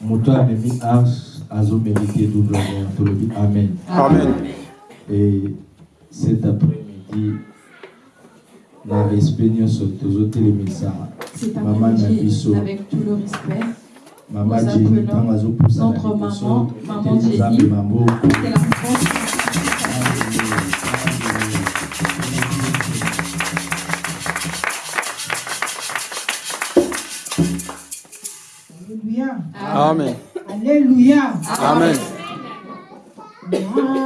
moto amemi ars azomérité double honneur. Tolobi Amen. Amen. Et cet après-midi, na respect nyonso tozotelemisa mama na biso avec tout le respect, mama jeni ntango azopusa na notre liboso maman, maman Amen. Alléluia. Amen. Ngai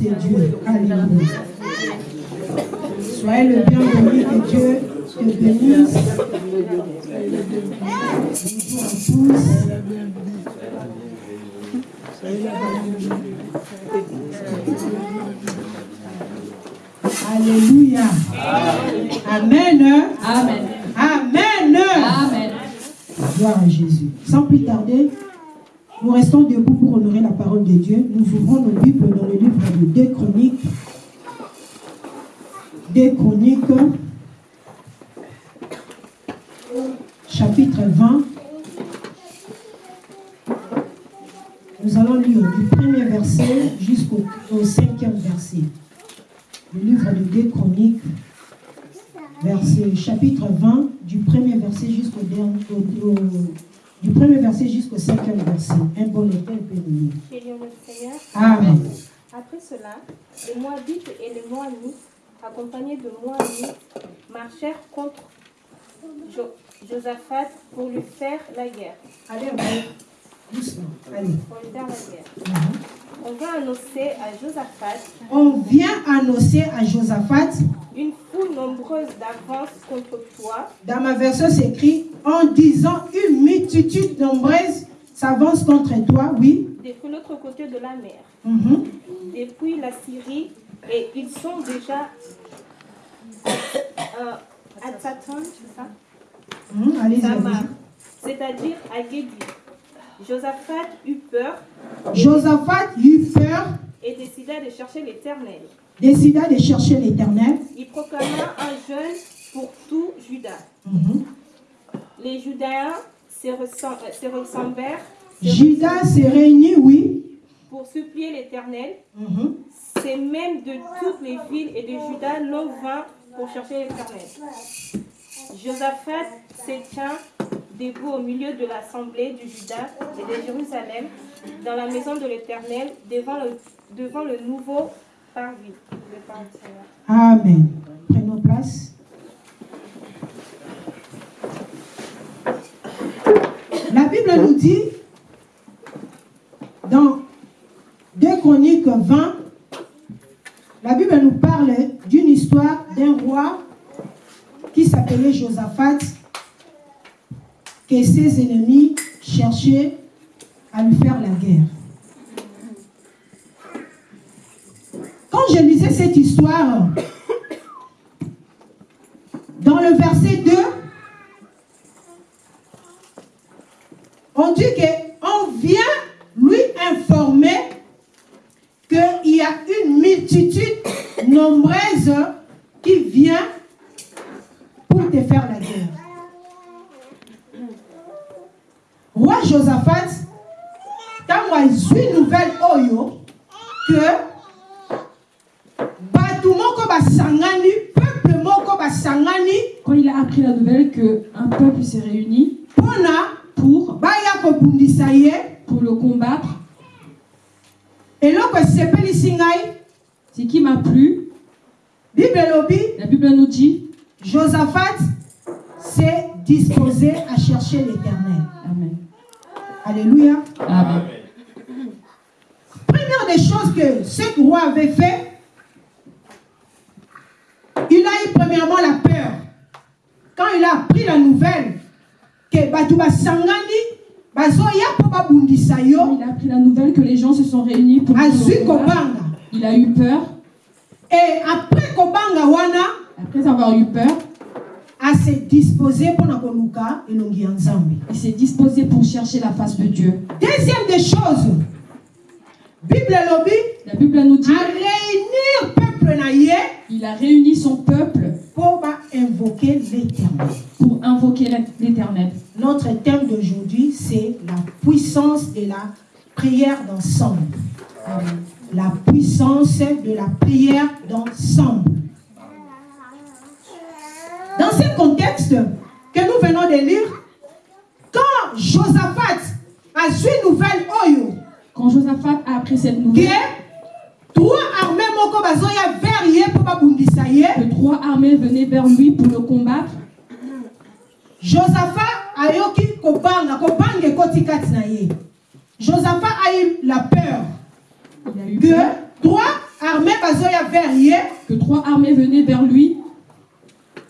de Dieu. Alléluia. Soyez le bienvenu que Dieu te bénisse. Livre de 2 Chroniques. 2 Chroniques, chapitre 20. Nous allons lire du premier verset jusqu'au au cinquième verset. Le livre de 2 Chroniques, verset, chapitre 20, du premier verset jusqu'au dernier, au- au- du premier verset jusqu'au cinquième verset. Un bon lecteur peut. Amen. Après cela, les Moabites et les Moabites, accompagnés de Moabites, marchèrent contre Jo- Josaphat pour lui faire la guerre. Allez, doucement. Allez. Pour lui faire la guerre. Mhm. On vint annoncer à Josaphat On vient annoncer à Josaphat, une foule nombreuse d'avance contre toi, dans ma version c'est écrit, en disant une multitude nombreuse s'avance contre toi, oui. Depuis l'autre côté de la mer, depuis la Syrie, et ils sont déjà euh, à Tsatan, c'est ça? Allez-y. c'est-à-dire à Guédi. Josaphat eut peur Josaphat eut peur, et décida de chercher l'Éternel. décida de chercher l'éternel. Il proclama un jeûne pour tout Juda. Mhm. Les Judaïens se ressem- euh, se ressemblèrent Judas s'est réuni, oui. pour supplier l'Éternel. Mhm. C'est même de toutes les villes et de Juda l'on vint pour chercher l'Éternel. Josaphat se tient debout au milieu de l'assemblée du Juda et de Jérusalem, dans la maison de l'Éternel, devant le, devant le nouveau parvis. Amen. Prenons place. La Bible nous dit, dans 2 Chroniques 20, la Bible nous parle d'une histoire d'un roi qui s'appelait Josaphat, que ses ennemis cherchaient à lui faire la guerre. Quand je lisais cette histoire, dans le verset 2, on dit qu'on vient lui informer qu'il y a une multitude nombreuse qui vient pour te faire la guerre. Roi Josaphat, ntango azwi nouvelle oyo que bato moko basangani peuple moko basangani Quand il a appris la nouvelle qu'un peuple s'est réuni pour, ye pour le combattre, ce qui m'a plu, la Bible nous dit, josaphat s'est disposé à chercher l'éternel Amen. alléluia Amen. première des choses que ce roi avait fait il a eu premièrement la peur quand il a appris la nouvelle que bato basangani il a appris la nouvelle que les gens se sont réunis pour il a eu peur. et après kobanga wana Après avoir eu peur, koluka elongi ya nzambe il s'est disposé pour chercher la face de Dieu. deuxième des choses bible La Bible nous dit, aréunir peuple na ye il a réuni son peuple mpo bainvoquer l'éternel. pour invoquer l'Éternel. notre thème d'aujourd'hui c'est la puissance de la prière d'ensemble. La puissance de la prière d'ensemble. Dans ce contexte que nous venons de lire quand Josaphat a su nouvelle oyo Quand Josaphat a appris cette que nouvelle, trois armées moko bazoya vers ye mpo babundisa ye. Que trois armées venaient vers lui pour le combattre, josaphat ayoki kobanga kobanga ekoti kati na ye. Josaphat a eu la peur il a eu que peur. trois armées bazoya vers ye. Que trois armées venaient vers lui.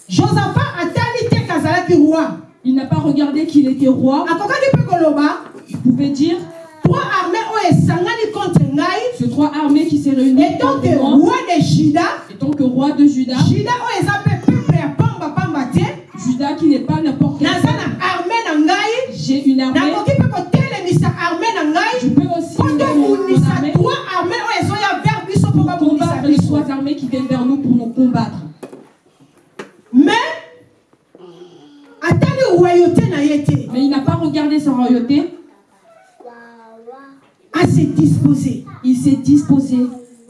josaphat atali te kazalaki roi. Il n'a pas regardé qu'il était roi. akokaki mpe koloba. Il pouvait dire, ces trois armées qui s'est réunies etant que contre moi, roi de juda que roi de Juda,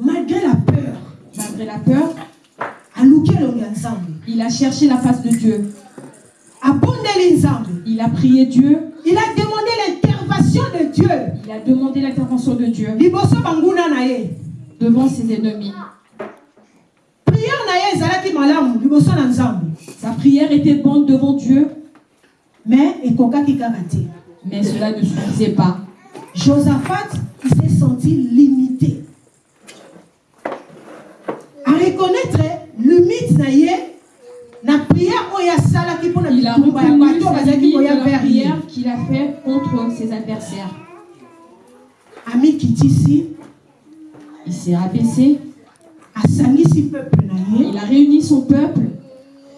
malgré la peur malgré la peur, elongi ya nzambe il a cherché la face de Dieu. abondeli nzambe Il a prié Dieu, il a demandé l'intervention de dieu. Il a demandé l'intervention de Dieu. Devant ses ennemis. Sa prière était bonne devant Dieu, mais mais cela ne suffisait pas. josaphat il s'est senti limité à reconnaître limite na ye na prière oyo asalaki mpona Il a bitumba ya bato bazalaki koya la vers ye. prière qu'il a fait contre ses adversaires. amikitisi Il s'est abaissé, asangisi peuple na ye. Il a réuni son peuple.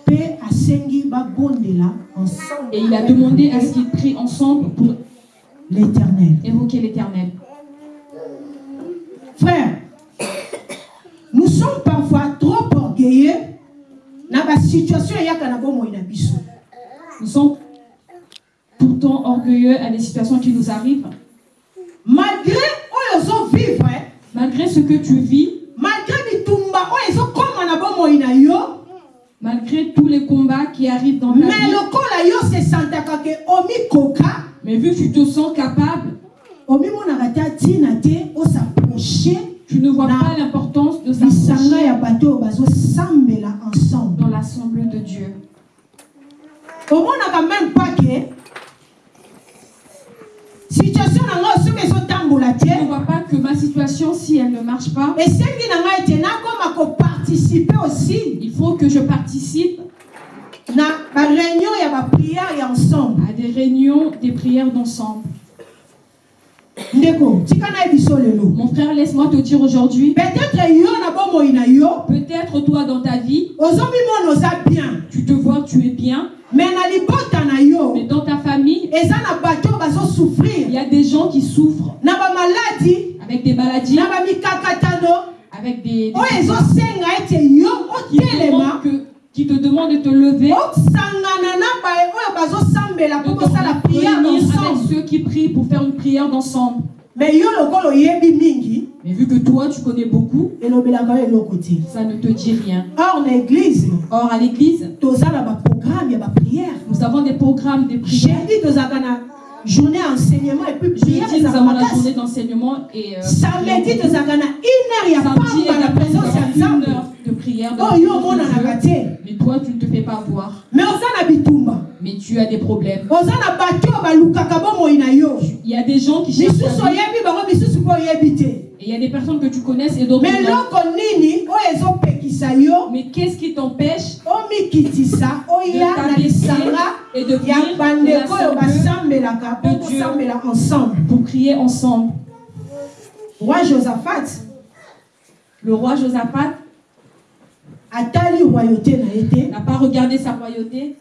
Mpe asengi babondela ensemble et il a demandé à ce qu'ils prient ensemble pour l'éternel. évoquer l'Éternel. frère nous sommes parfois orgueilleux na basituation eyaka na bomoi na biso Nous sommes pourtant orgueilleux à des situations qui nous arrivent. malgré oyo ozovivre Malgré ce que tu vis, malgré bitumba oyo ezokoma na bomoi na yo malgré tous les combats qui arrivent dans ta me vie, lokola yo sesantaka ke omikoka mais vu que tu te sens capable, omimonaka te ntina te osaproche tu ne vois pas l'importance de bazosambela ensemble dans l'assemblée de Dieu. omonaka même pas ke situation na ngai soki ezotambola Tu ne te vois pas que ma situation, si elle ne marche pas, esengi na ngai ete nakoma koparticipe aussi il faut que je participe na baréunion ya bapriere ya ensemble à des réunions, des prières d'ensemble. ndeko tika na ye biso lelo Mon frère, laisse-moi te dire aujourd'hui, peut-être toi dans ta vie, tu te vois tu es bien, mais dans ta famille, il y a des gens qui souffrent. Avec des maladies, avec des, des qui, que- qui te demandent de te lever, réunir avec ensemble ceux qui prient pour faire une prière d'ensemble. mais vu que toi, tu connais beaucoup, ça ne te dit rien. or na église Or, à l'église, nous avons des programmes de prière. tozalaka na journée enseignement et puis la makasi journée d'enseignement et euh, samedi na une heure présence heure de prière. de la de Dieu. te Mais toi, tu ne te fais pas voir. mais bitumba Mais tu as des problèmes. bato balukaka yo Il y a des gens qui cherchent misusu bango misusu et il y a des personnes que tu connaisses et d'autres non. yo. Mais qu'est-ce qui t'empêche omikitisa de oya na t'abaisser et de de Dieu. kosambela ensemble. pour prier ensemble. Roi josaphat. Le roi Josaphat n'a pas regardé sa royauté,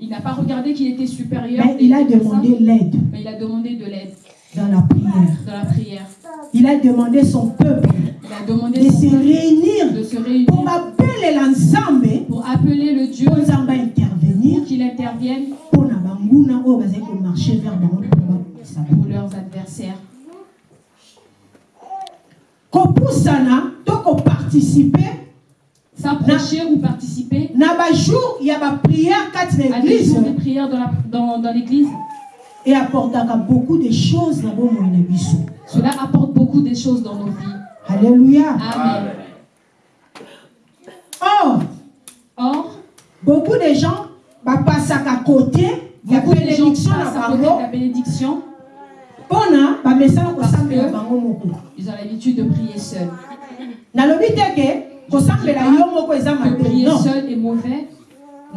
il n'a pas regardé qu'il était supérieur, mais il a demandé l'aide. Mais il a demandé de l'aide. Dans la prière. Dans la prière. il a demandé son peuple Il a demandé de son se peuple réunir de se réunir mpo babelela nzambe pour appeler le Dieu nzambe intervenir pour qu'il intervienne bazali komarche vers pour leurs adversaires. kopusana to koparticipe S'approcher ou participer. na bajour ya baprière kati na des église jours de prière dans la- dans- dans l'église, eapportaka beaucoup de choses na bomoi na biso cela apporte beaucoup de choses dans nos vies. alléluia. Amen. or Or, beaucoup de gens bapasaka côté ya beaucoup de gens bénédiction na passent à côté de bango la bénédiction. Mpona bamesana Parce kosambela bango moko Ils ont l'habitude de prier seuls. nalobi te ke prier seul est mauvais.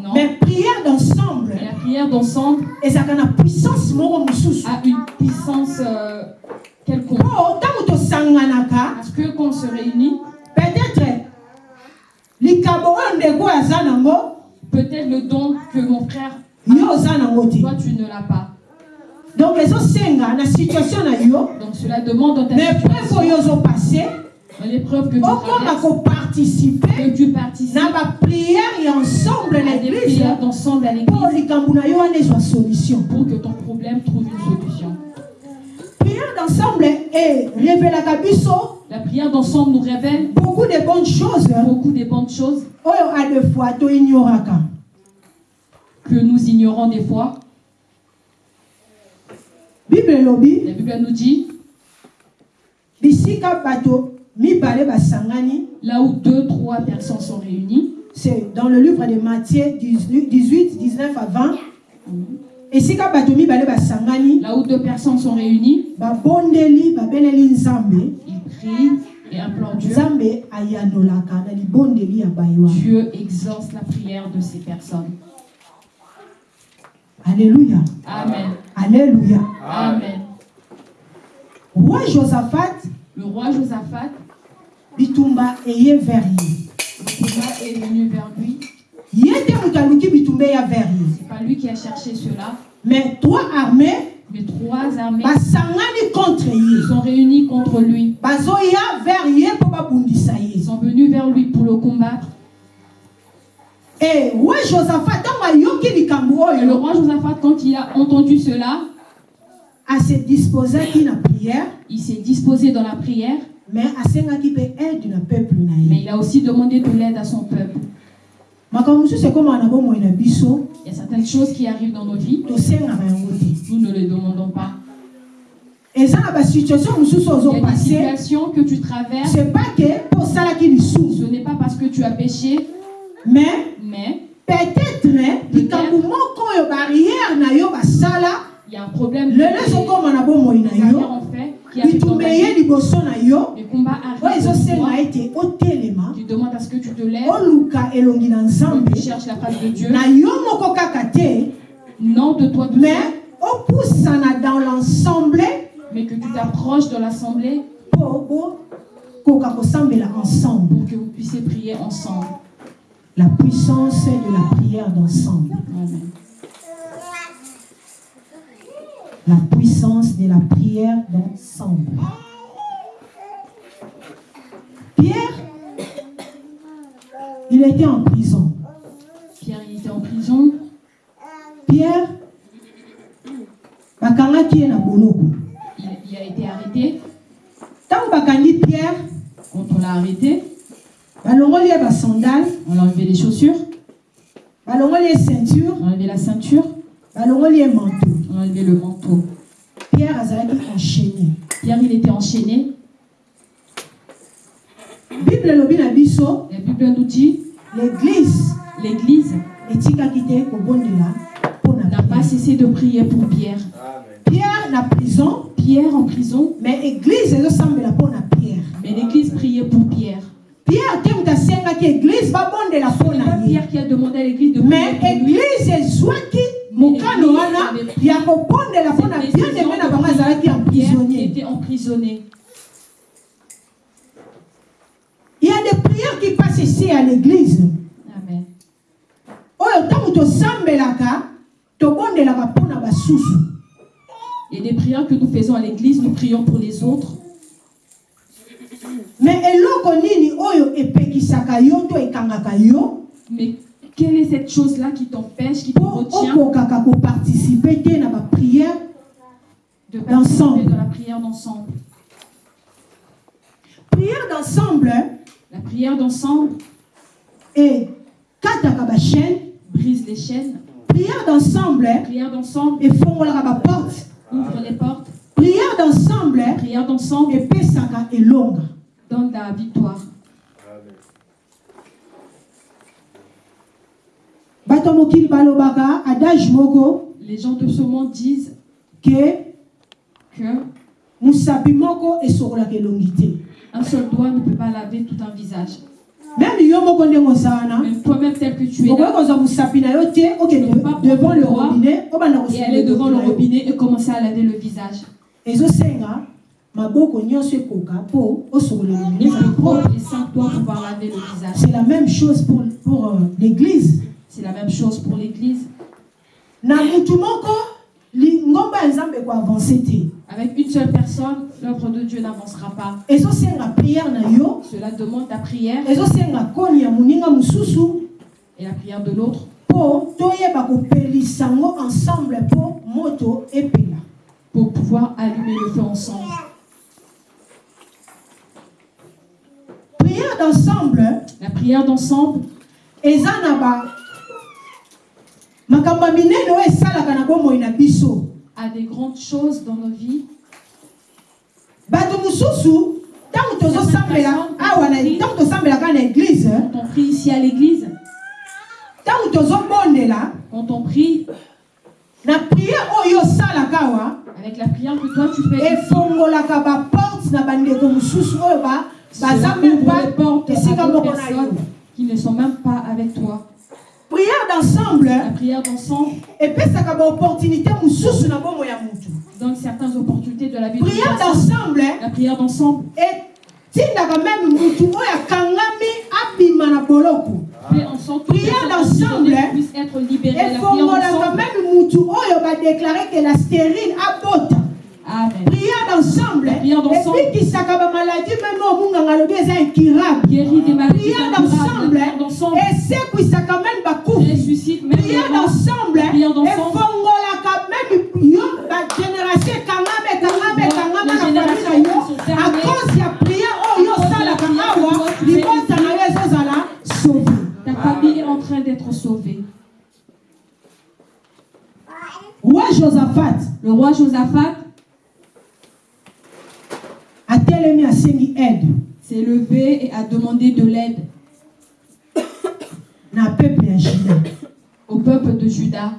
Non. mais prière d'ensemble. La prière d'ensemble. Ezalaka na puissance moko mosusu. A une puissance euh, quelconque. Parce que quand on se réunit, peut-être peut-être le don que mon frère, te. Toi tu ne l'as pas. donc Donc cela demande dans ta situation, l'épreuve que tu traverses, que tu participes na baprière ya ensemble à des église prières d'ensemble à l'église solution. pour que ton problème trouve une solution. prière d'ensemble erevelaka biso La prière d'ensemble nous révèle beaucoup de bonnes choses. beaucoup de bonnes choses. Que nous ignorons des fois. La Bible nous dit, bisika bato là où deux, trois personnes sont réunies, c'est dans le livre de Matthieu 18, 18 19 à 20 esika bato mibale basangani là où deux personnes sont réunies, ils prient et implorent Dieu. Dieu exauce la prière de ces personnes. alléluia. Amen. alléluia. Amen. roi josaphat Le roi Josaphat, bitumba eye vers le combat est venu vers lui. bitumba C'est pas lui qui a cherché cela, mais trois armées mais trois armées sont réunies contre lui. Ils sont venus vers lui pour le combattre. Et le roi Josaphat, quand il a entendu cela, prière. il s'est disposé dans la prière, mais il a aussi demandé de l'aide à son peuple. Il y a certaines choses qui arrivent dans nos vies, nous ne les demandons pas. Il y a des situations que tu traverses, ce n'est pas parce que tu as péché, mais mais peut-être il y a un problème. bomoi na Les arrières en fait qui arrive liboso na yo. Les combats oyo arrivent dans ezosenga toi. ete otelema. Tu demandes à ce que tu te lèves, oluka elongi na que nzambe. tu cherches la face de Dieu. na yo moko kaka te. Non de toi seul, mais opusana dans l'ensemble. Mais que tu t'approches de l'assemblée. Ensemble. Pour que vous puissiez prier ensemble. la puissance de la prière d'ensemble. Amen. La puissance de la prière d'ensemble. Pierre, il était en prison. Pierre, il était en prison. Pierre, na boloko. Il, il a été arrêté. Bakangi Pierre, Quand on l'a arrêté, basandale, on a enlevé les chaussures, balongoli ye ceinture, on a enlevé la ceinture, balongoli ye manteau. Enlevé le manteau. Pierre azalaki enchaîné. Pierre, il était enchaîné. Bible La Bible nous dit l'église l'Église na n'a pas cessé de prier pour Pierre. Pierre na prison, Pierre en prison, mais église ezosambela mpo na Pierre. mais l'Église priait pour Pierre. Pierre. Pierre qui a demandé à l'Église de mais prier pour lui. église ezwaki mokano wana ya kobondela mpo na Cette bien aime na bango azalaki emprisonnier il y a des prières qui passent ici à l'église. Amen. oyo ntango tosambelaka tobondelaka mpo na basusu Il y a des prières que nous faisons à l'Église, nous prions pour les autres. mais eloko nini oyo epekisaka yo to ekangaka yo? Mais quelle est cette chose-là qui t'empêche, qui te mpo retient okokaka koparticipe te na baprière de D'ensemble. participer la prière d'ensemble. Prière d'ensemble La prière d'ensemble. Bachaîne brise les chaînes. prière d'ensemble La prière d'ensemble. Efongolaka baporte ouvre les portes. prière d'ensemble La prière d'ensemble. Epesaka elonga donne la victoire. bato ya mokili balobaka adage moko Les gens de ce monde disent que un seul doigt ne peut pas laver tout un visage. Même toi-même tel que tu es là devant le robinet et aller devant le robinet et commencer à laver le visage. laver le c'est la même chose pour, pour euh, l'église C'est la même chose pour l'Église. Avec une seule personne, l'œuvre de Dieu n'avancera pas. Cela demande ta prière. Et la prière de l'autre. Pour pouvoir allumer le feu ensemble. priere d'ensemble. La prière d'ensemble eza na ba makambo ya minene oyo esalaka na bomoi na biso a des grandes choses dans nos vies. Quand on prie ici à l'église, quand on prie avec la prière que toi tu fais les portes à qui ne sont même pas avec toi. D'ensemble La prière d'ensemble. epesaka baopportunité mosusu na bomo ya donne certaines opportunités de la vie personne. d'ensemble La prière d'ensemble. Etindaka meme motu oyo akangami abima na boloko. Que Prière d'ensemble, emprisonnée puisse être libérée. La prière efongolaka meme motu oyo badeklare ke la stérile abota Amen. priere d'ensemble La prière d'ensemble. ebikisaka bamaladi meme omunganga alobi eza incurable Guérit des maladies priere incurables. La d'ensemble prière d'ensemble esekwisaka meme bakufi ressuscite même les priere morts. d'ensemble La prière d'ensemble efongolaka meme yo bagénération ekangama ekangama ekangama na Les famille na générations yo qui sont fermées. à cause ya priere oyo osalaka awa libota na yo ezozala sauve Ta famille est en train d'être sauvée. roi josaphat Le roi Josaphat atelemi asengi aide. S'est levé et a demandé de l'aide. Na peuple ya juda. Au peuple de Juda.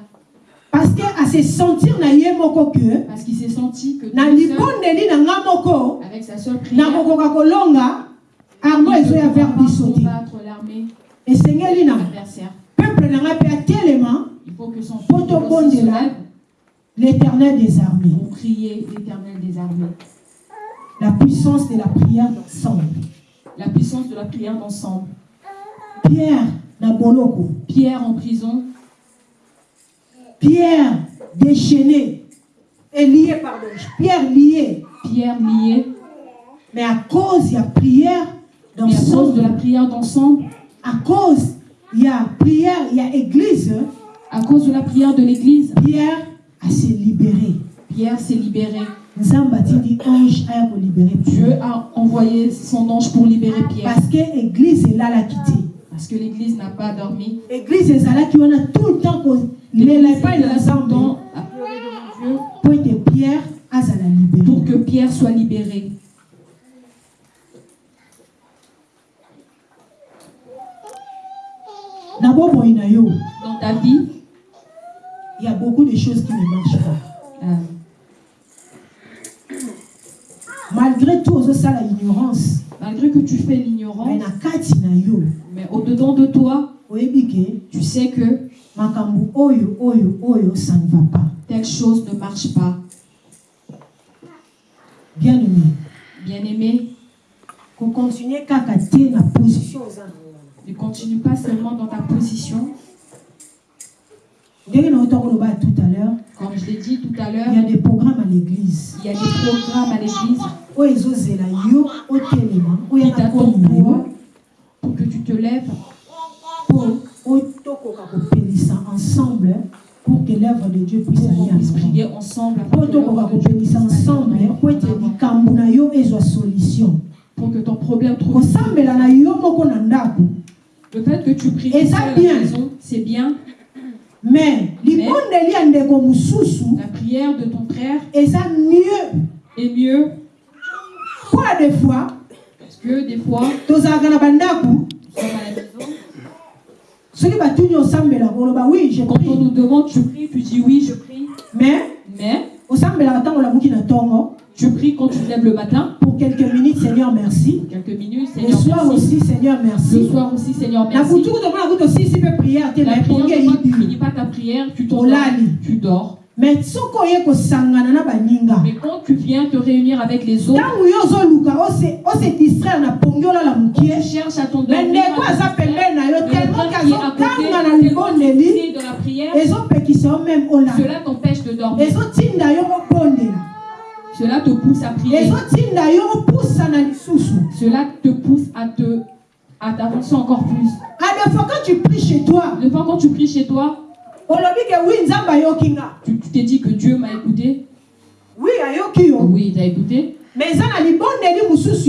Parce que ase sentir na ye moko ke parce qu'il s'est senti que na libondeli na nga moko avec sa seule prière, nakokoka kolonga armo ezoya vers biso te esengeli na peuple na nga mpe atelema Il faut que son Poto peuple aussi se bondela. lève. l'éternel des armées. Pour crier l'éternel des armées. La puissance de la prière d'ensemble La puissance de la prière d'ensemble. pierre na boloko Pierre en prison, pierre déchaîné est lié, pardon, Pierre lié. Pierre lié, Mais à cause, il y a prière mais à cause de d'ensemble. la prière d'ensemble, À cause, il y a prière, il y a église. à cause de la prière de l'église, Pierre a se libéré. Pierre s'est libéré. Dieu a envoyé son ange pour libérer Pierre. Parce que l'église est là, la quitté. Parce que l'église n'a pas dormi. L'église est là, qui on a tout le temps qu'on ne pas ensemble. Pour que Pierre a la libéré. pour que Pierre soit libéré. Dans ta vie, il y a beaucoup de choses qui ne marchent pas. euh, Malgré tout, ça, ça la ignorance. malgré que tu fais l'ignorance, mais au-dedans de toi, tu sais que makambo oyo oyo oyo ça ne va pas. telle chose ne marche pas. Bien aimé, Bien-aimé, qu'on continue kaka na position ne continue pas seulement dans ta position. ndenge na otokoloba tout à l'heure Comme je l'ai dit tout à il y a l'heure, des programmes à l'église. il y a des programmes à l'église. Pour que tu te lèves ensemble pour que l'œuvre de dieu puisse aller prier ensemble solution. Pour que ton problème trouve Le fait que tu pries c'est bien. Mais La prière de ton frère eza mieux. est mieux. Ya des fois? Parce que des fois, nous sommes à la maison. Quand on nous demande, tu pries, tu dis oui, je prie. mais Mais tu pries quand tu te lèves le matin, pour quelques minutes seigneur merci. Quelques minutes, le Seigneur soir merci. aussi seigneur Le merci soir aussi, Seigneur merci. prière. La na epongi prière, quand tu eyibi finis pas ta prière, tu Olali. tu dors. mais quand tu viens te réunir avec les autres, tu cherches à yo Mais le tellement prière, cela t'empêche de dormir. Cela te pousse à prier. Cela te pousse à te à t'avancer encore plus. à des fois quand tu pries chez toi Des fois, quand tu pries chez toi, tu tu t'es dit que Dieu m'a écouté. yo Oui, il t'a écouté. mais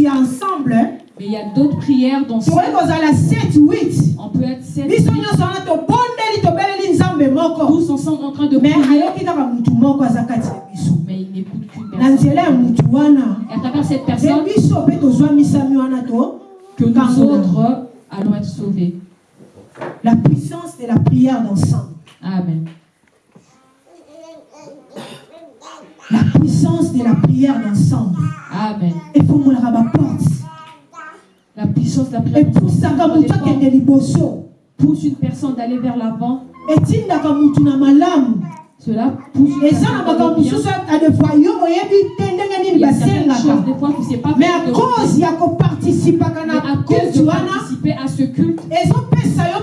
ensemble Mais il y a d'autres prières 7 8 On peut être sept, biso huit, nyonso wana tobondeli tobeleli nzambe moko tous ensemble en train de mais prier. Mais il n'écoute qu'une personne. Et à travers cette personne, que nous autres allons être sauvés. la puissance de la prière d'ensemble Amen. la puissance de la prière d'ensemble Amen. efungolaka baporte La puissance de la motu akende liboso. pousse une personne d'aller vers l'avant. Cela pousse une personne Il y a certaines choses, basengaka des fois, tu sais pas mais à cause koparticipaka Mais na à participer à ce culte, cela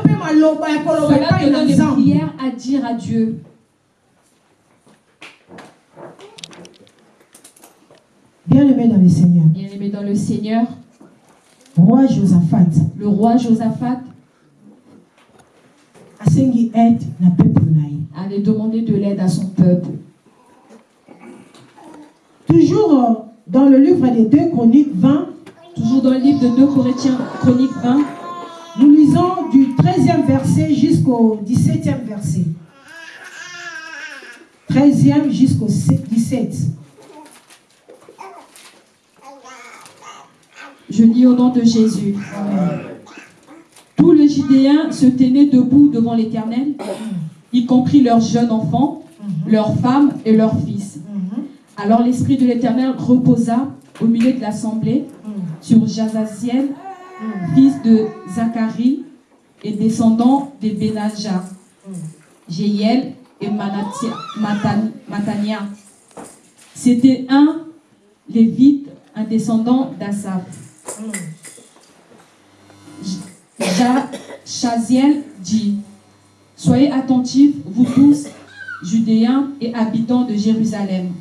te donne des prières à dire à Dieu. bien aimé dans le seigneur. Bien aimé dans le Seigneur, roi josaphat. Le roi Josaphat allait demander de l'aide à son peuple. toujours euh, dans le livre des deux chroniques 20 Toujours dans le livre de 2 Corinthiens, chronique 20, nous lisons du 13e verset jusqu'au 17e verset. 13e jusqu'au 17 je lis au nom de Jésus. Tous les Judéens se tenaient debout devant l'Éternel, y compris leurs jeunes enfants, leurs femmes et leurs fils. Alors l'Esprit de l'Éternel reposa au milieu de l'assemblée sur Jazaziel, fils de Zacharie et descendant de Benaja, Jéiel et Matania. C'était un lévite, un descendant d'Asaph. Dit Soyez attentifs, vous tous, Judéens et habitants de Jérusalem.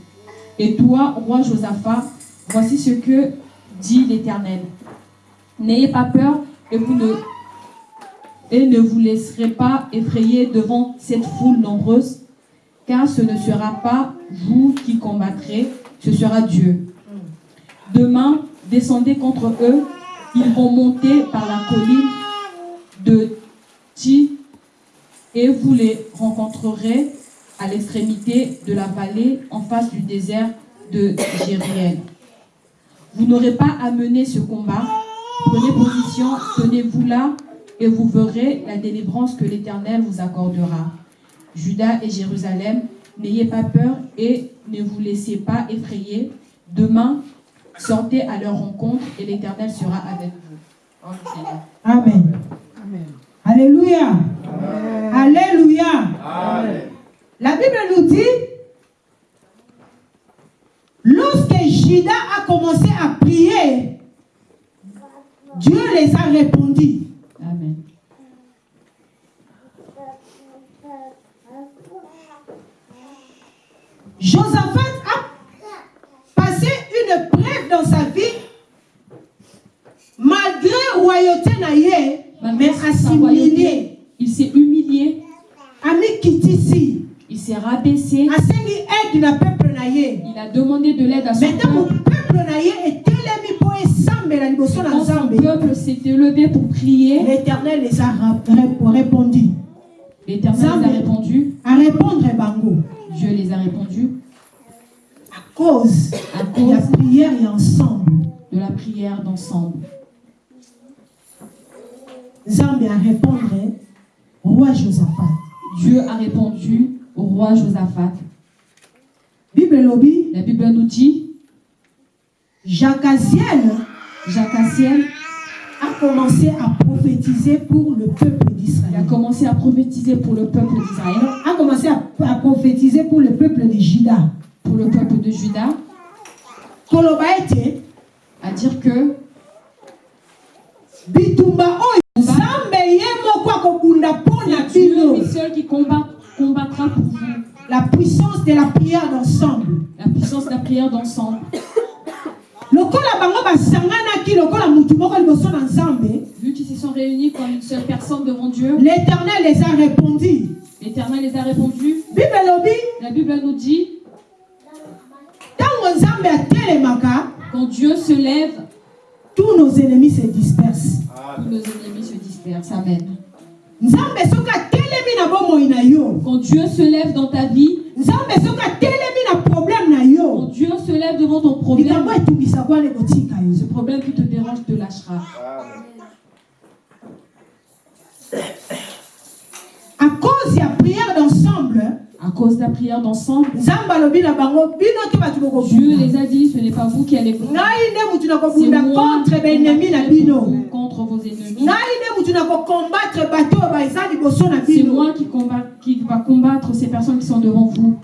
Et toi, roi Josaphat, voici ce que dit l'Éternel. N'ayez pas peur et ne et ne vous laisserez pas effrayer devant cette foule nombreuse, car ce ne sera pas vous qui combattrez, ce sera Dieu. Demain, descendez contre eux, ils vont monter par la colline de Ti et vous les rencontrerez à l'extrémité de la vallée en face du désert de Jériel. Vous n'aurez pas à mener ce combat. Prenez position, tenez-vous là et vous verrez la délivrance que l'Éternel vous accordera. Judas et Jérusalem, n'ayez pas peur et ne vous laissez pas effrayer. Demain, sortez à leur rencontre et l'Éternel sera avec vous. Amen. Alléluia. Alléluia. La Bible nous dit, lorsque Judas a commencé à prier, Dieu les a répondu. Amen. Josaphat a passé une preuve dans sa vie, royauté naïe, mais Malgré sa assimilé. Il s'est humilié, Ami kitisi, il s'est rabaissé, asengi aide na peuple naïe. il a demandé de l'aide à son Mais peuple. peuple naïe etelemi mpo esambela liboso na nzambe, peuple s'est élevé pour prier, l'éternel les a répondu. l'Éternel les a répondu, À répondre bango, Dieu les a répondus à cause à de la cause prière et ensemble. de la prière d'ensemble. Nzambe a répondre roi Josaphat. Dieu a répondu au roi Josaphat. Bible lobi, La Bible nous dit, Jacaziel Jacassiel a commencé à prophétiser pour le peuple il a d'Israël. commencé à prophétiser pour le peuple d'Israël, A commencé à, à prophétiser pour le peuple de Juda. pour le peuple de Juda, Koloba à dire que bitumba moko akobunda mpo na c'est Dieu bino lui seul qui combat, combattra pour vous. la puissance de la prière d'ensemble La puissance de la prière d'ensemble. Vu qu'ils se sont réunis comme une seule personne devant Dieu, l'éternel les a répondu l'Éternel les a répondu. La Bible nous dit, quand Dieu se lève, tous nos ennemis se dispersent tous nos ennemis se dispersent. Amen. Quand Dieu se lève dans ta vie, quand Dieu se lève devant ton problème, ce problème qui te dérange te lâchera. à cause ya prière d'ensemble À cause de la prière d'ensemble, Dieu les a dit, ce n'est pas vous qui allez vous C'est contre vos ennemis. C'est moi qui, combat, qui va combattre ces personnes qui sont devant vous.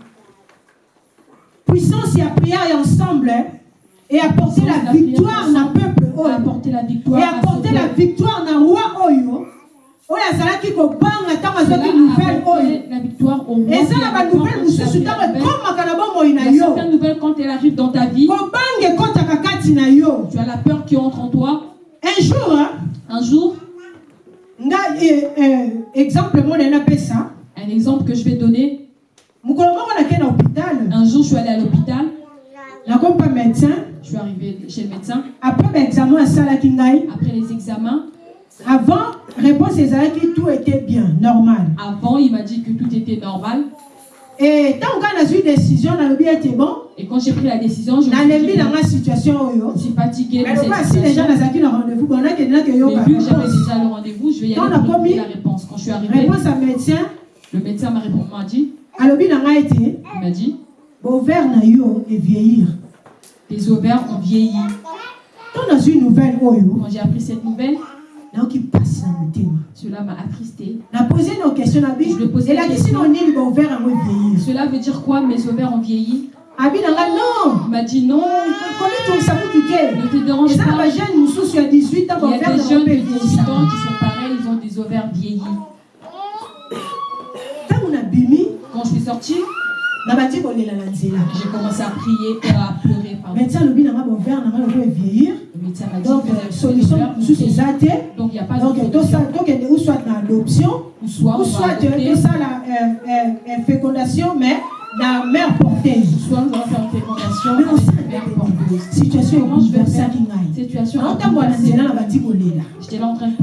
puissance ya prière ensemble et apporter la victoire prière na peuple apporter la et victoire ce apporter la victoire na roi oyo oyo azalaki kobanga ntango azwaki nouvelle oyo. apporté la victoire au roi. eza na banouvelle mosusu ntango nouvelle. ekomaka na bomoi na yo. kobanga ekɔtaka kati na yo. Tu as la peur qui entre en toi. un jour hein, Un jour, nga eh, eh, exemple moko naye napesa un exemple que je vais donner, mokolo moko nake na hôpital. Un jour je suis allée à l'hôpital, nakomi mpa médecin. Je suis arrivée chez le médecin, après baexamen asalaki ngai. Après les examens, avant réponse ezalaki tout était bien normal. Avant il m'a dit que tout était normal. e ntango kaka nazwi décision nalobi ete bon? Et quand j'ai pris la décision, je me suis dit, na nga situation je suis fatiguée mais cette si déjà situation. nazalaki na rendez-vous bon nakende Mais nakeyoka vu que j'avais réponse déjà le rendez-vous, je vais y Quand aller on a pour commis- la réponse. Quand je suis arrivée, réponse ya médecin. le médecin m'a répondu, m'a dit, alobi na ete il m'a dit, bover na yo evieillir tes ovaires ont vieilli. ntango nazwi nouvelle oyo Quand j'ai appris cette nouvelle, cela m'a attristé. Je nini baover yango evieillir Cela veut dire quoi Mes ovaires ont vieilli? m'a dit non, te ne te dérange pas. bajeune mosusu ya 18 ans Il y a des jeunes de 18 ans qui sont pareils, ils ont des ovaires vieillis. Quand je suis sortie, J'ai commencé à prier à loko evieillir Le m'a dit donc que euh, solution eza te. Donc il n'y a pas donc solution. tokende ou soit na adoption Ou soit tosala euh, euh, euh, fécondation mais na mère porteuse situation Situation J'étais là en train de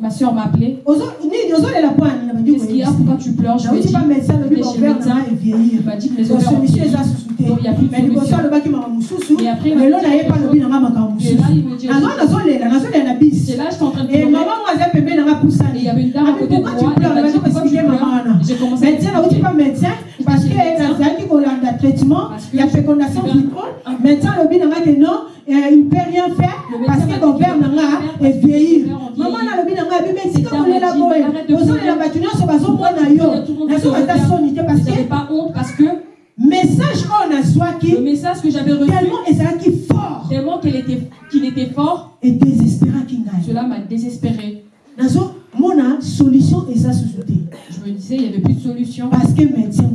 Ma soeur m'a appelé. Qu'est-ce qu'il y a Pourquoi tu pleures? Je lui ai dit. Il m'a dit que les donc ovaires ont solution vieilli. eza susu te Donc, il y a plus de solution. Et après, il m'a dit là, C'est j'étais en train de pleurer. Et il y avait une dame à côté de moi. Commencé médecin nauti pa médecin parce que nazalaki kolanda traitement Parce que ya fécondation je- vitrone médecin nanga ke non euh, il peut rien faire Le parce que dit bover qu'il peut nanga rien faire parce que evieillir les ovaires ont mama vieilli. na alobi nanga abibi esika Cette dame kolela m'a dit, boye arrête de ozolela pleurer. bato nyonso bazomona Pourquoi yo tout le monde nazo se ata regarde soni te parce que pas honte parce que message oyo nazwaki le message que j'avais reçu, tellement ezalaki fort. tellement qu'il était, qu'il était fort, edésespéraki ngai cela m'a désespéré. nazomona solution eza susu te Disais, il n'y avait plus de solution. Parce que médecin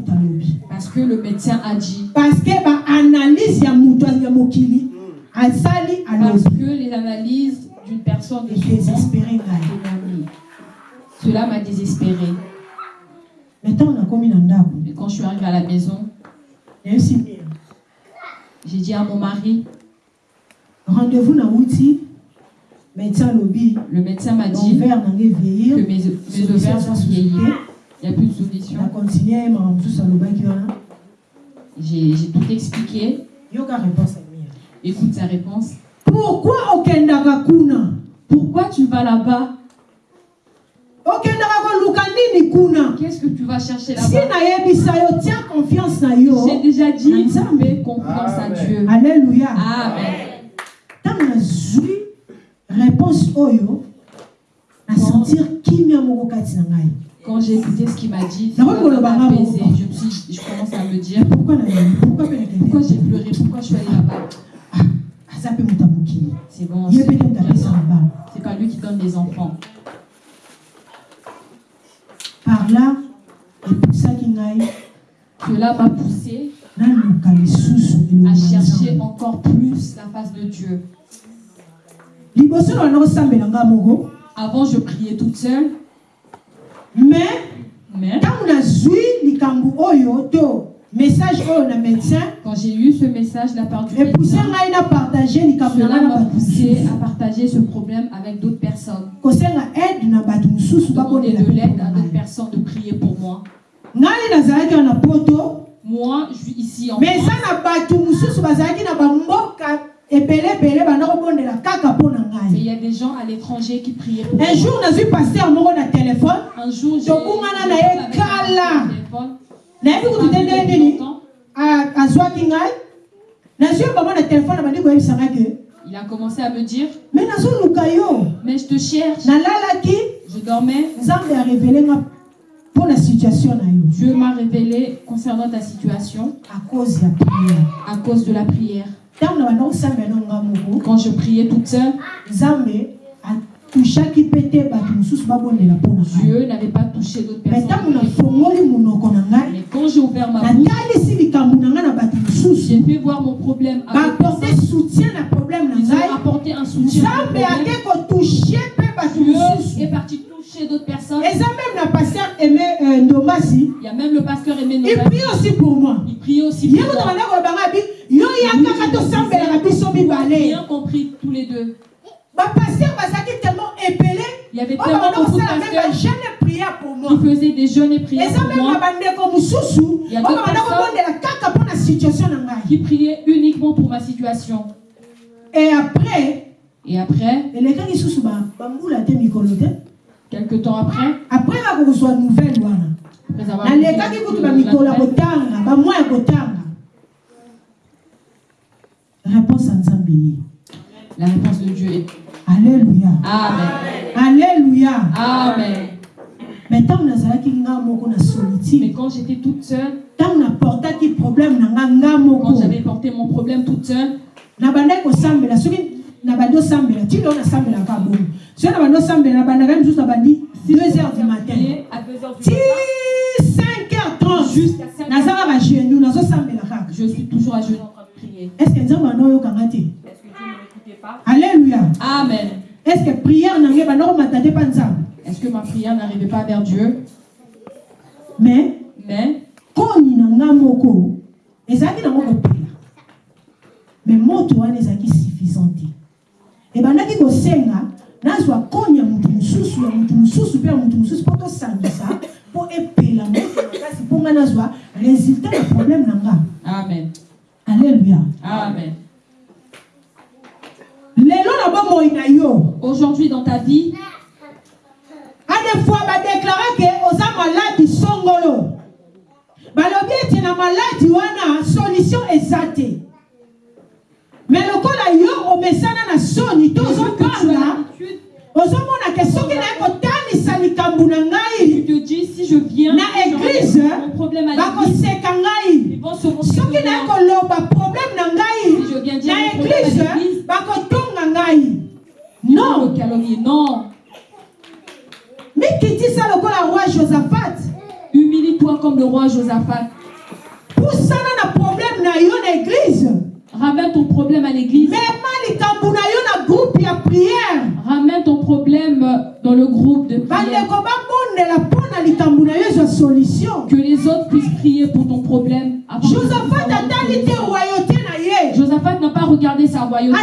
parce que le médecin a dit, parce que baanalyse ya moto ya mokili. Asali parce que les analyses d'une personne de bonnes. Cela m'a désespéré. me ntango nakomi na ndako Mais quand je suis arrivée à la maison, j'ai dit à mon mari, rendez-vous nauti médecin alobi le médecin m'a dit que mes, mes ovaires sont vieillis. Il n'y a plus de solution. wana J'ai tout expliqué. Écoute sa réponse. pourquoi Pourquoi tu vas là-bas? Qu'est-ce que tu vas chercher si là-bas tia confiance na yo J'ai déjà dit, Nzambe. fais confiance à Dieu. alleluya Amen. réponse oyo moko kati na ngai Quand j'ai écouté ce qu'il m'a dit, m'a apaisé. Je, me suis, je commence à me dire pourquoi j'ai pleuré, pourquoi je suis allée là-bas? mokili C'est bon, c'est c'est pas lui qui donne des enfants. par là epusaki ngai. Cela m'a poussé à chercher encore plus la face de Dieu. Avant, je priais toute seule, mais ntango nazwi likambo oyo to message oyo na médecin quand j'ai eu ce message de la part du epuse médecin, ngai na partage likambo ngai na poussé à partager ce problème avec d'autres personnes. kosenga aide na bato mosusu babonela de l'aide à d'autres personnes de prier pour moi. ngai nazalaki wana poto Moi, je suis ici en mais eza na bato mosusu bazalaki na bamboka il y a des gens à l'étranger qui priaient pour un jour moko na telefone Un jour, j'ai j'ai kala. un téléphone. koyebisa ngai ke. Il a commencé à me dire, mais je te cherche. Je dormais. Dieu m'a révélé concernant ta situation à cause de la prière. Quand je priais toute seule, Dieu n'avait pas touché d'autres personnes. Mais quand j'ai ouvert ma bouche, j'ai fait voir mon problème à personnes. soutien na problème Ils ont apporté un soutien. à Dieu est parti d'autres personnes. eza même na paster aimé euh, ndomasi Il y a même le pasteur Aimé il Nobel. prie aussi pour moi Il priait aussi pour moi. yo biso mibale Bien compris tous les deux. bapaster bazalaki tellement épelé Il y avait tellement beaucoup de pasteurs bajeune prière pour moi qui faisaient des jeûnes et prières eza pour même na moi, bandeko mosusu Il y a d'autres personnes kobondela kaka mpo na situation na ngai qui priaient uniquement pour ma situation. et après Et après, susu ba- bambula te mikolo te quelques temps après, après nouvelle wana après avoir nalekaki écouté kutu la- bamikolo ya la- kotanga bamwa ya kotanga. Réponse ya nzambe ye la réponse de Dieu est Amen. alleluya Amen. mais ntango nazalaki nga moko na Mais quand j'étais toute seule, ntango naportaki problème na nga nga quand j'avais porté mon problème toute seule, nabandaki kosambela soki nabandi 2 heures du matin. Prier à 2 heures du ti matin. 5 heures 30 jusqu'à 5 naza kaka genou nazosambela kaka Je suis toujours à genoux en train de prier. estce nzambe ana oyokanga te? Est-ce que alleluya Amen. estce priere na ngai banda komata te mpa nzambe? Est-ce que ma prière n'arrivait pas vers Dieu? Mais Mais koni na nga moko ezalaki nango kopela mais moto wana ezalaki suffisant te ebandaki kosenga nazwa koni ya motu mosusu ya motu mosusu mpe ya motu mosusu mpo tosangisa mpo epela moto makasi mpo nga nazwa résultat ya problème na nga. Amen. alleluya Amen. lelo na bomoi na yo. Aujourd'hui dans ta vie, ade fois badéclare ke oza maladi songolo. Balobi ete na maladi wana solution eza te me lokola yo omesana na soni to l'habitude, ozomona ke soki naye kotalisa likambo na tu ngai te dis si je viens, na l'église, bakoseka ils ngai vont se moquer soki naye koloba problème na Si ngai na l'église, bakotonga ngai. Non. Mikitisa lokola roi josaphat. Humilie-toi comme le roi Josaphat. pusana na problème na yo na église Ramène ton problème à l'église. Ramène ton problème dans le groupe de prière. Que les autres puissent prier pour ton problème. Josaphat n'a pas regardé sa royauté.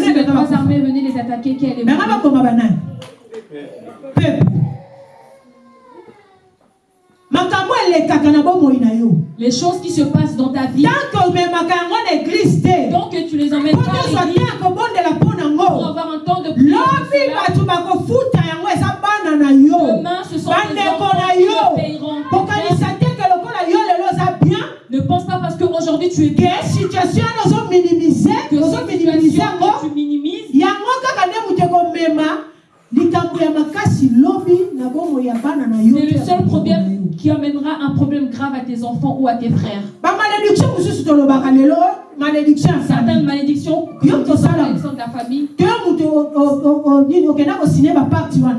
Si les trois armées venaient les attaquer, Les choses qui se passent dans ta vie, donc que tu les emmènes pas pour avoir un temps de prière. Demain, ce sont bandeko enfants qui paieront. Ne pense pas parce qu'aujourd'hui tu es situation yango que tu minimises. yango kaka nde moto ekomema likambo ya makasi lobi na bomoi ya bana na yo. C'est le seul problème qui amènera un problème grave à tes enfants ou à tes frères. lelo malédiction Certaines malédictions qui sont de la famille.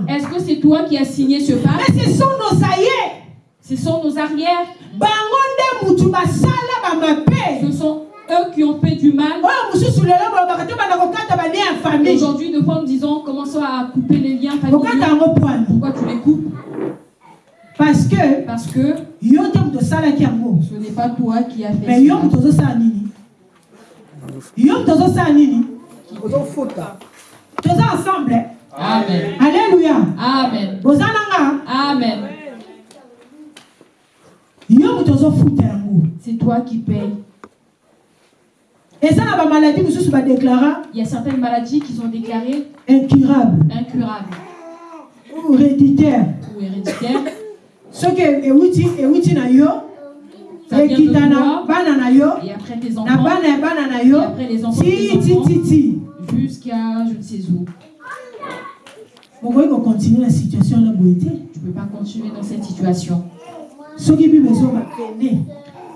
Est-ce que c'est toi qui as signé ce pacte? mais ce sont nos aye Ce sont nos arrières. Ce sont eux qui ont fait du mal. famille. Aujourd'hui, nous disons, commençons à couper les liens. Familiaux. Pourquoi tu les coupes? Parce que Parce que ce n'est pas toi qui as fait mais ozosala nini? Ozofuta toza ensemble. Eh? Amen. Amen. yo moto ozofuta yango C'est toi qui payes. na bamaladi mosusu badeklara Il y a certaines maladies qui sont déclarées incurable incurables. Ou héréditaire ou héréditaires. soki ewuti ewuti na yo Ça Et après tes enfants, et après les enfants jusqu'à je ne sais où. Tu ne peux pas continuer dans cette situation. Soki bible ezoba pene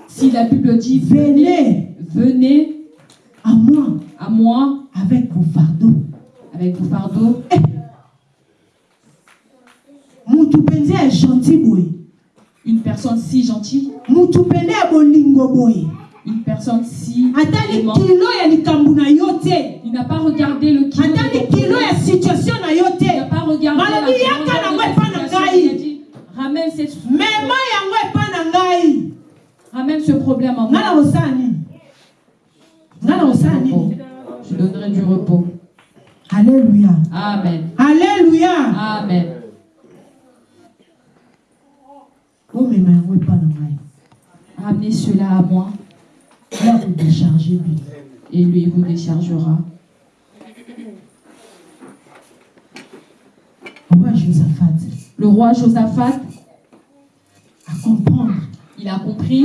Si la Bible dit venez, venez venez à moi. à moi. Avec vos fardeaux. avec vos fardeaux. mutu mpenza ya gentil boye Une personne si gentille, mutu pene ya bolingo boye une personne si atali kilo ya likambo na yo te. Il n'a pas regardé le kilo. atali kilo ya situation na yo Il n'a pas regardé la ramène, cette, mema yango epai na ngai. Ramène ce problème na moi. kosala nini ngai na kosala nini Je donnerai du repos. alleluya Amen. alleluya Amen. omema yango epai na ngai. Ramenez cela à moi. Ya kodécharge lui. Et lui vous déchargera. roi josaphat. Le roi Josaphat, il a compris.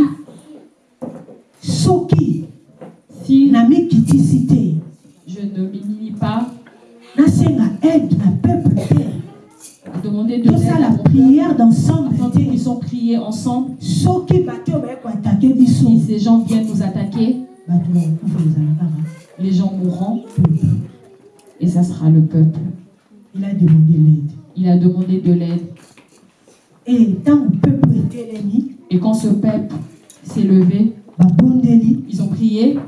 Soki si je ne m'humilie pas, aide peuple demander de l'aide à peuple, prière d'ensemble qu'ils puissent prier ensemble. Si ces gens viennent nous attaquer, les gens mourront. Et ça sera le peuple. il a demandé l'aide. Il a demandé de l'aide. E ntango peuple etelemi Et quand ce peuple s'est levé, ils ont prié.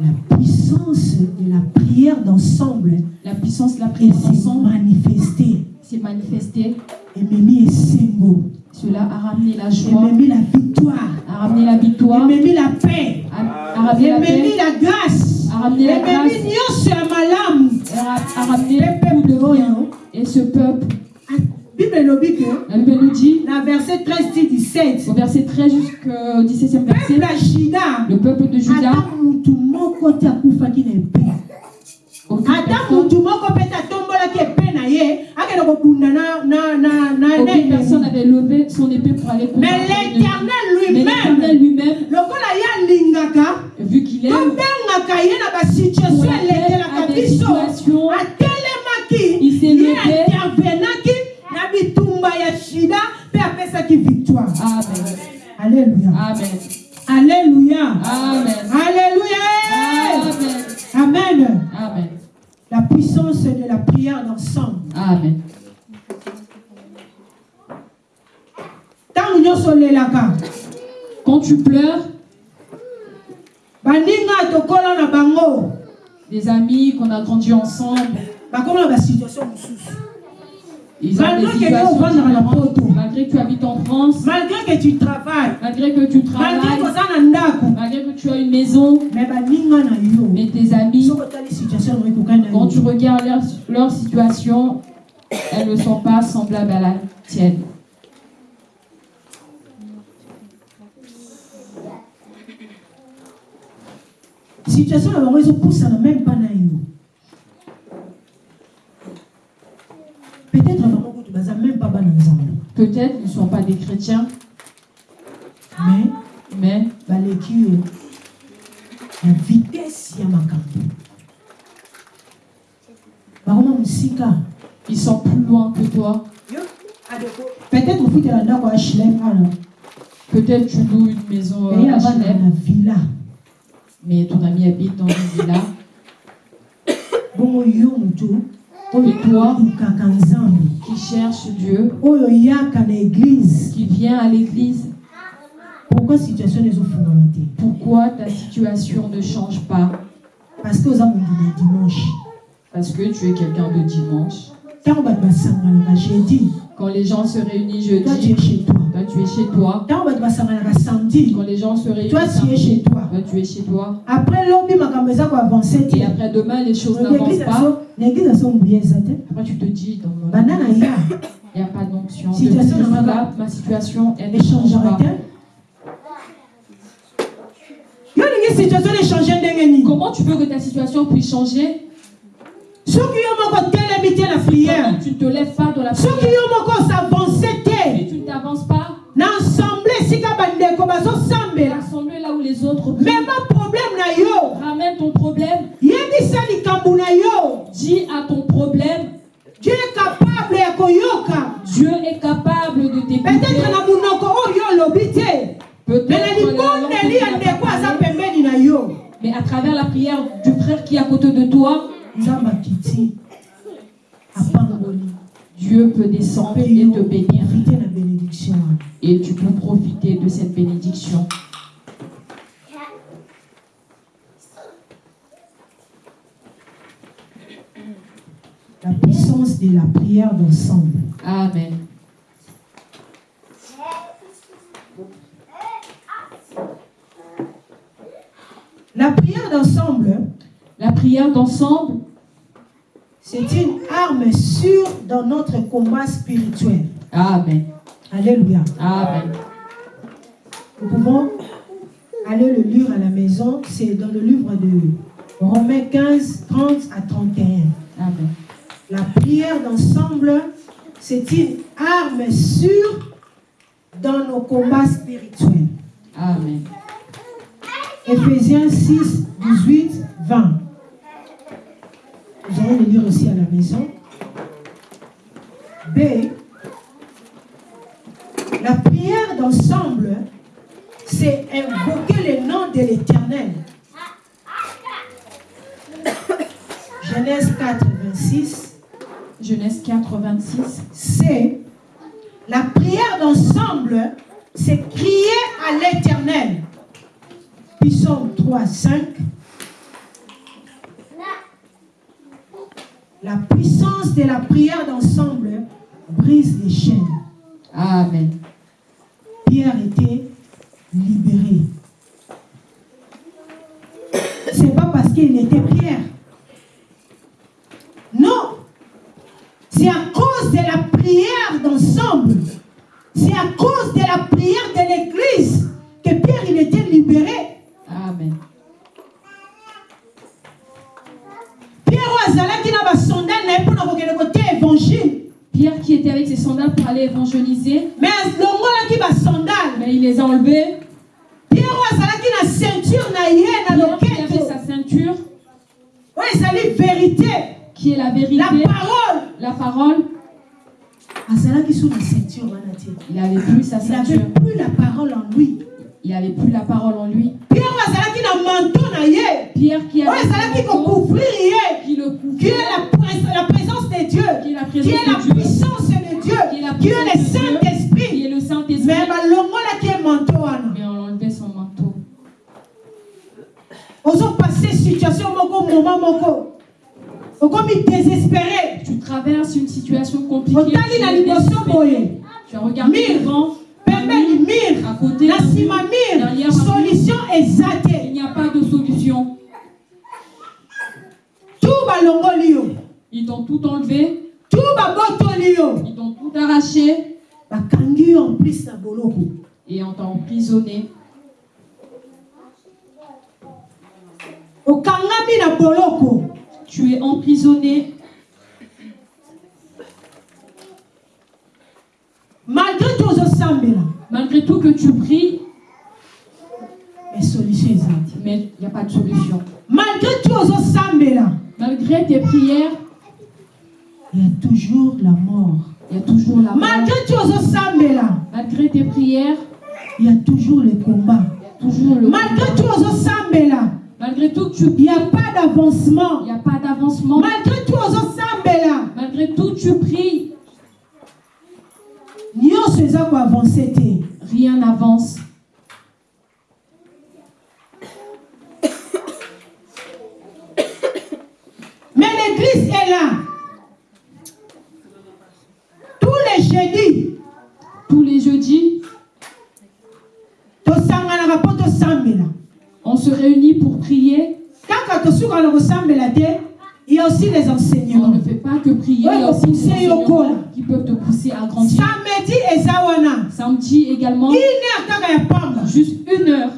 la puissance de la prière d'ensemble La puissance de la prière s'est manifestée. s'est manifestée. ememi esengo Cela a ramené la joie, ememi la victoire. A ramené la victoire, ememi la paix. A, a ramené la paix, la grâce. A ramené la grâce, nyonso ya malamu a, a ramené tout de bien. Et ce peuple, La Bible nous dit, na verset 13 ti 17 au verset 13 jusqu'au 17e verset, le peuple de Juda, ata mutu moko mpe epe na ye akende kobunda aucune personne n'avait levé son épée pour aller mais l'éternel lui-même vu qu'il pour la paix victoire Amen. alléluia Amen. alléluia Amen. alléluia Amen. amen la puissance de la prière d'ensemble Amen. Quand tu pleures, des amis qu'on a grandi ensemble, bakoma na basituation mosusu ils ont des Malgré que la photo. Malgré que tu habites en France, malgré que tu travailles. Malgré que tu travailles, malgré que tu as une maison, mais tes amis, quand tu regardes leur, leur situation, elles ne sont pas semblables à la tienne. situation na yo peut-être bango kutu baza même pas bana Peut-être ils ne sont pas des chrétiens, mais mais baleki yo na vitesse ya makambo bakoma mosika ils sont plus loin que toi. peut-être ndako ya shlem ana Peut-être tu loues une maison euh, à villa. Mais ton ami habite dans une villa. bongo yo motu oyo Et toi? olukaka nzambe qui cherche Dieu, église qui vient à l'église. pourquoi situation ta situation ne change pas? Parce que Parce que tu es quelqu'un de dimanche. Jeudi Quand les gens se réunissent toi tu es jeudi, chez toi. toi tu es chez toi. Quand les gens se réunissent toi tu es chez toi. toi tu es chez toi. après te Et après demain, les choses n'avancent pas. Après tu te dis, dans mon il n'y a. pas d'onction. Ma situation, elle ne change pas. Comment tu veux que ta situation puisse changer? soki yo moko telemi te la prière tu te lèves pas dans la prière? soki yo moko s'avance te tu ne t'avances pas na assemblée esika bandeko bazosambela assemblée là où les autres mema problème na yo ramène ton problème. yebisa likambo na yo. Dis à ton problème. Dieu est capable de koyoka. Dieu est capable de t'écouter. Peut-être na munoko oyo lobite. Peut-être Mais à travers la prière du frère qui est à côté de toi, na bénédiction. Wana et tu peux profiter de cette bénédiction. la puissance de la prière d'ensemble. Amen. la prière d'ensemble La prière d'ensemble, c'est une arme sûre dans notre combat spirituel Amen. alléluia Amen. Nous pouvons aller le lire à la maison. C'est dans le livre de Romains 15, 30 à 31. Amen. La prière d'ensemble, c'est une arme sûre dans nos combats spirituels. Amen. Éphésiens 6, 18, 20. Lire aussi à la maison. B. La prière d'ensemble, c'est invoquer le nom de l'Éternel. Genèse 4, 26. Genèse 4, 26. C'est la prière d'ensemble, c'est crier à l'Éternel. Psaume 3, 5. La puissance de la prière d'ensemble brise les chaînes. Amen. Pierre était libéré. C'est pas parce qu'il était Pierre. Non. C'est à cause de la prière d'ensemble. C'est à cause de la prière de l'Église que Pierre il était libéré. Amen. Pierre qui était avec ses sandales pour aller évangéliser, me alongolaki basondale mais il les a enlevés. pierre azalaki na ceinture na ye na Pierre qui avait loketo sa ceinture, oyo ezali vérité. Qui est la la vérité, parole. La parole, azalaki sur la ceinture il n'avait plus sa il n'avait ceinture. plus la parole en lui Il n'avait plus la parole en lui. pierre manteau Pierre qui avait manteau, qui le qui est couvrait, la, prés- la présence de Dieu. Qui est la qui est la puissance de Dieu. Qui est la qui est le Saint-Esprit. Qui est le Saint-Esprit. mais balongolaki ye manteau wana. Mais on enlevait son manteau. ozopase situation moko moment moko. Okomi désespéré. Tu traverses une situation compliquée. tu Tu as regardé devant, pembeni mire à côté, na nsima mire solution eza il n'y a pas de solution. tu balongoli yo Ils t'ont tout enlevé, tu babotoli yo ils t'ont tout arraché. Bakangi yo en plus na boloko. Et on t'a emprisonné. okangami na boloko. Tu es emprisonné malgré tout malgré tout que tu pries, mais il n'y a pas de solution. malgré tout Malgré tes prières, il y a toujours la mort. il y a toujours la mort. malgré tout ozosambela Malgré tes prières, il y a toujours le combat toujours le malgré tout ozosambela Malgré tout que tu il n'y a pas d'avancement. Il n'y a pas d'avancement. malgré tout Malgré tout, tu pries, nyonso eza koavance te rien n'avance. mais l'église est là. Tous les jeudis. Tous les jeudis, tosanganaka mpo tosambela on se réunit pour prier. kaka tosukaka na kosambela te il y a aussi les On enseignements ne fait pas que prier, également, juste une heure.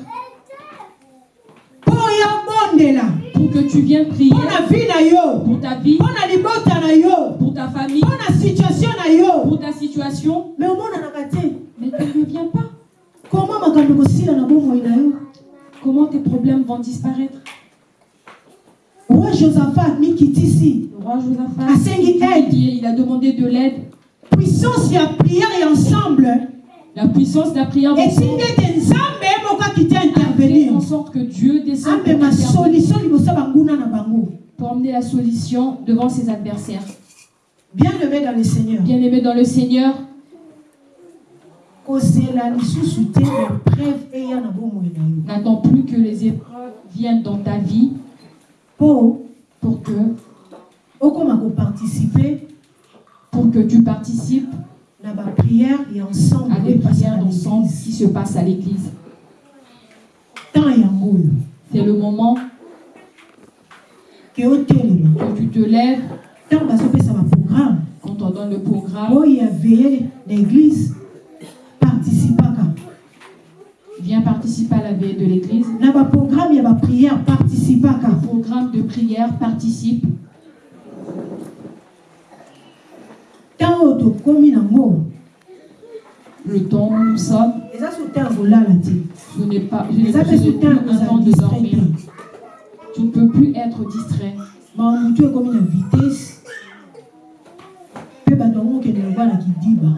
Pour que tu viennes prier. Pour ta vie, pour ta famille, pour ta situation, mais tu ne viens pas. Comment tes problèmes vont disparaître? Roi josaphat mikitisi Le roi Josaphat, il a demandé de l'aide. puissance ya prière et ensemble La puissance de la prière fait intervenir en sorte que Dieu descende pour emmener la solution devant ses adversaires. Bien-aimé dans le Seigneur, Bien-aimé dans le Seigneur, n'attends plus que les épreuves viennent dans ta vie pour que, pour que tu participes na baprière ya ensemble à des prières na d'ensemble l'église qui se passent à l'église. temps yango oyo C'est le moment que tu te lèves ntango bazopesa baprogramme quand on donne le programme. oyo ya veye na église participaka Viens participer à la veille de l'église. na baprogramme ya baprière participaka Programme de prière, participe. Oyo nango Le temps où nous sommes, eza so te ya kolala te. Ce n'est pas je eza so un temps kozala de distrait dormir. te. Tu ne peux plus être distrait. mawa motu ekómi na vitese mpe bato yango okende lokwa na kidiba.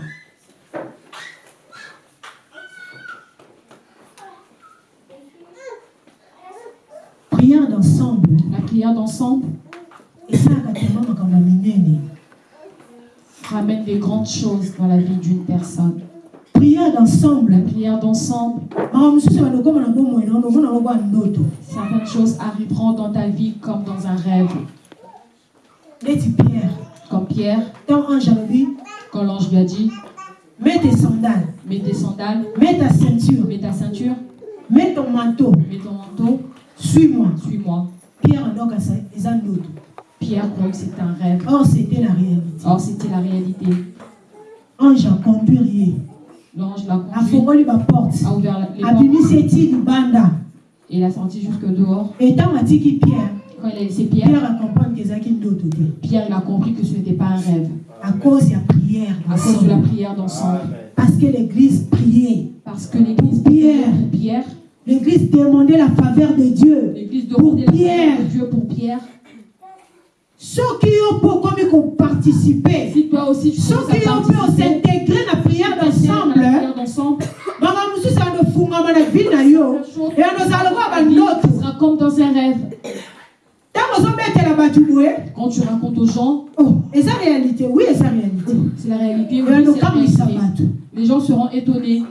Prière d'ensemble. La prière d'ensemble. Esalaka makambo ya minene ramène des grandes choses dans la vie d'une personne. prière d'ensemble. La prière d'ensemble, certaines choses arriveront dans ta vie comme dans un rêve. pierre Comme Pierre, quand l'ange lui a dit. Mets tes sandales. Mets tes sandales, mets ta ceinture. Mets ta ceinture, mets ton manteau. Mets ton manteau, suis-moi. Suis-moi. pierre andokasa eza ndoto Pierre croyait que c'était un rêve. or c'était la réalité Or, c'était la réalité. ange aconduire ye L'ange l'a conduit, a ouvert la- les portes abimisi eti libanda et l'a sorti jusque dehors. etango atiki pierre Quand il a laissé Pierre, pierre ezalaki ndoto te Pierre il a compris que ce n'était pas un rêve. à cause ya prière À cause de la prière d'ensemble. parce que l'église priait Parce que l'église pour Pierre, l'église demandait la faveur de dieu l'église demandait la Pierre. faveur de Dieu pour Pierre. Soki yo mpo okomi koparticipe Si toi aussi tu mpe participer osintégre na prière à la prière d'ensemble, yo eyandozala lokola ta vie bandoto sera comme dans un rêve. Quand tu racontes aux gens, oh, eza réalité oui eza réalité c'est la réalité, oui, c'est la réalité. Les gens seront étonnés.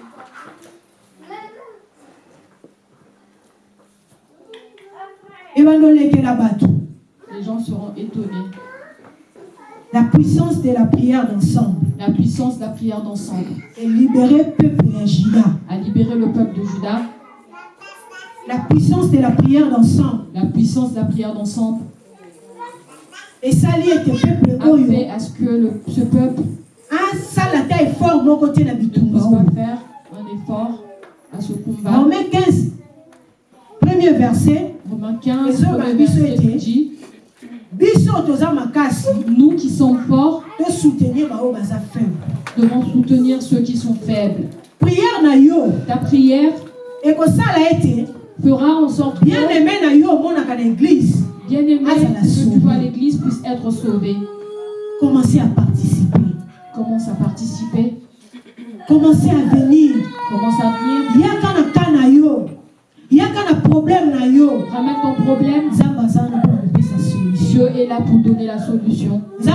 bato Les gens seront étonnés. la puissance de la prière d'ensemble La puissance de la prière d'ensemble et libérer peuple ya juda a libéré le peuple de Juda. la puissance de la prière d'ensemble La puissance de la prière d'ensemble esali ete peuple a oyo fait à ce que le- ce peuple asala ta effort moko te na ne bitumba puisse oyo pas faire un effort à ce combat. Romains 15 premier verset Romains 15, Les hommes premier à verset dit Nous qui sommes forts devons soutenir ceux qui sont faibles. Ta prière fera en sorte que, bien aimé na yo omonaka na église. bien aimé, ça la que tu sauve. vois l'église puisse être sauvée. commencez à participer. Commence à participer, commencez à venir. Commence à venir, yaka na yaka problème na yo. Ramène ton problème. Dieu est là pour donner la solution. Dieu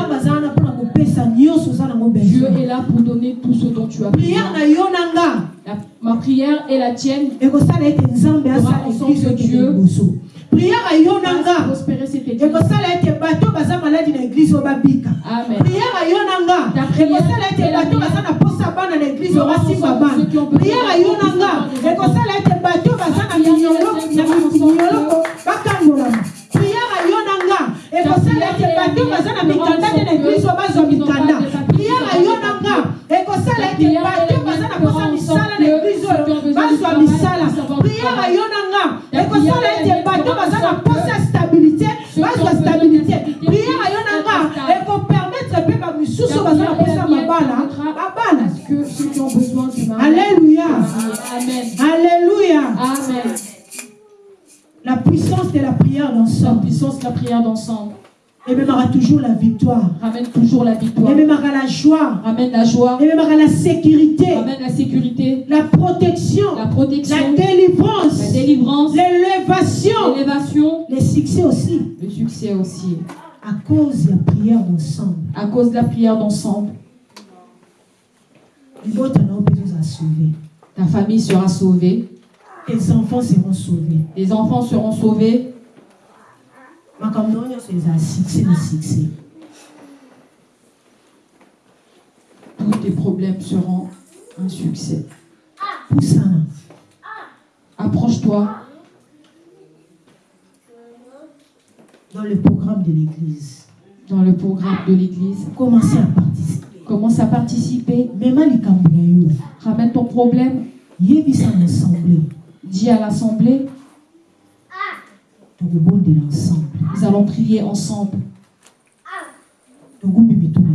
est là pour donner tout ce dont tu as besoin. ma prière et la tienne. Fera en sorte que Dieu- prière yo na fasse nga prospérer cette église. ekosala ete bato baza maladi na église oyo babika. Amen. prière na yo na nga Ta prière ekosala ete bato baza na posa bana na église oyo feront en basimba sorte que bana na yo na nga d'avoir ekosala ete bato baza na minyolo et la prière feront en sorte minyolo que- bakangolama prière na yo na nga ekosala ete bato baza na mikanda te na église oyo bazwa mikanda prière na yo na nga ekosala ete bato baza na posa misala na église oyo bazwa misala. Prière na yo na nga ekosala ete bato baza na posa ya stabilité bazwa stabilité. Prière na yo na nga ekopermettre mpe bamisusu baza na posa ya mabala. babala Parce que ceux qui ont besoin de ma alléluia. Amen. alléluia. Amen. la puissance de la prière La puissance de la prière d'ensemble. Aura toujours la victoire. ramène toujours la victoire. Et même aura la joie. Ramène la joie. Et même aura la sécurité. Ramène la sécurité, La protection. la La protection, la délivrance. délivrance, L'élévation. l'élévation, Les succès aussi. le succès aussi. À cause de la prière ensemble. À cause de la prière d'ensemble, ta famille sera sauvée, Tes enfants seront sauvés. les enfants seront sauvés. Makambo nyonso eza succès na succès Tous tes problèmes seront un succès. pusana Approche-toi. Dans le programme de l'église. Dans le programme de l'église. commencez à participer. Commence à participer. yo. Ramène ton problème. yebisa na assemblée Dis à l'assemblée, tokobondela ensemble nous allons prier ensemble. togumbi mito na